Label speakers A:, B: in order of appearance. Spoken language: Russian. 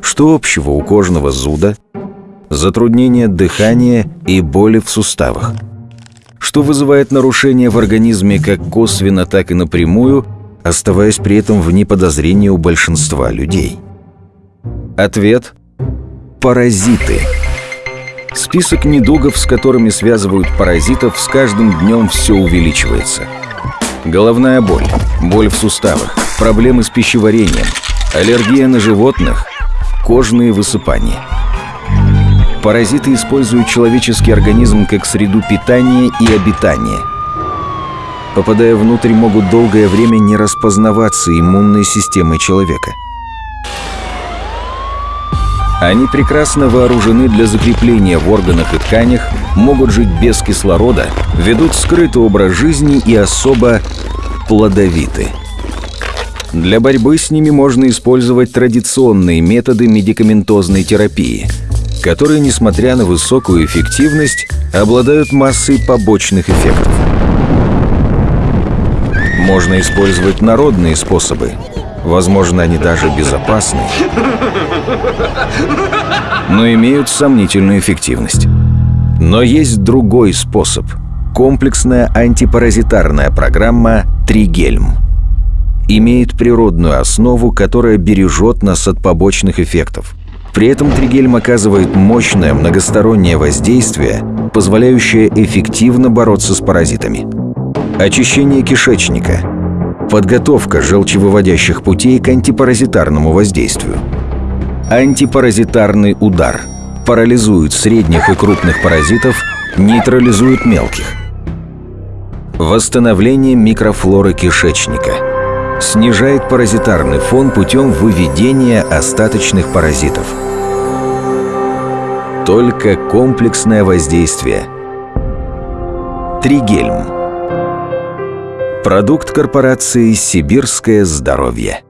A: Что общего у кожного зуда, затруднения дыхания и боли в суставах? Что вызывает нарушения в организме как косвенно, так и напрямую, оставаясь при этом вне подозрения у большинства людей? Ответ – паразиты. Список недугов, с которыми связывают паразитов, с каждым днем все увеличивается. Головная боль, боль в суставах, проблемы с пищеварением, аллергия на животных, кожные высыпания. Паразиты используют человеческий организм как среду питания и обитания. Попадая внутрь, могут долгое время не распознаваться иммунной системой человека – они прекрасно вооружены для закрепления в органах и тканях, могут жить без кислорода, ведут скрытый образ жизни и особо плодовиты. Для борьбы с ними можно использовать традиционные методы медикаментозной терапии, которые, несмотря на высокую эффективность, обладают массой побочных эффектов. Можно использовать народные способы, Возможно, они даже безопасны, но имеют сомнительную эффективность. Но есть другой способ – комплексная антипаразитарная программа «Тригельм». Имеет природную основу, которая бережет нас от побочных эффектов. При этом тригельм оказывает мощное многостороннее воздействие, позволяющее эффективно бороться с паразитами. Очищение кишечника – Подготовка желчевыводящих путей к антипаразитарному воздействию. Антипаразитарный удар. Парализует средних и крупных паразитов, нейтрализует мелких. Восстановление микрофлоры кишечника. Снижает паразитарный фон путем выведения остаточных паразитов. Только комплексное воздействие. Тригельм. Продукт корпорации «Сибирское здоровье».